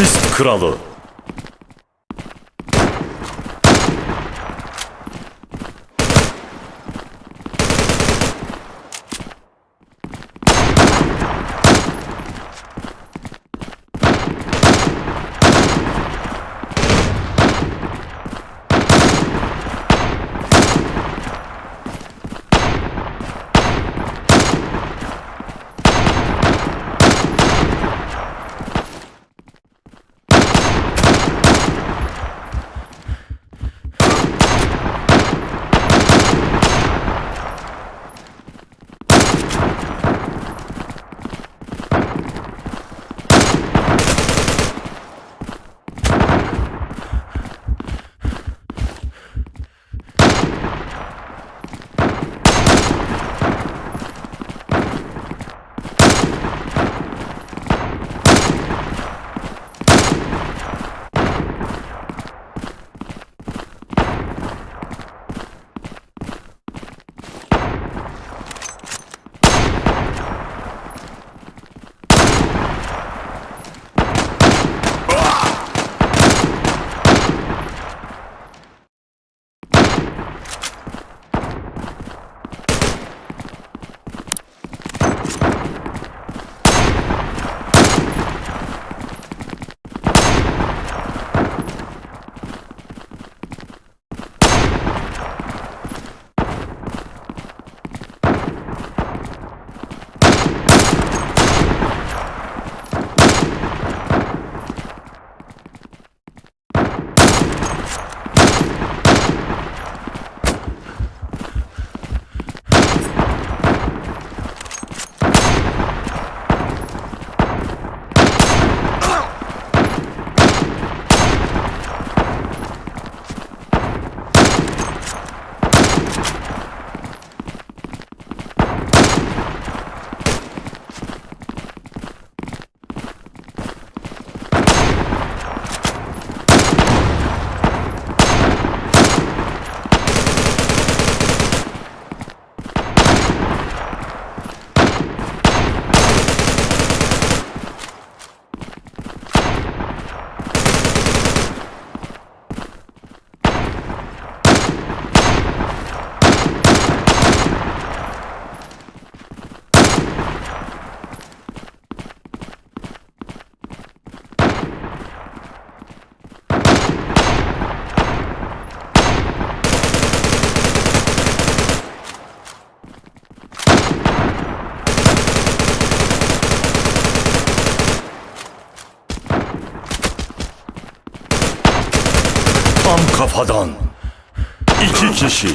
Asist kralı. Kafadan. İki kişi.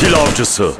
Katil avcısı.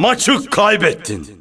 Maçı kaybettin.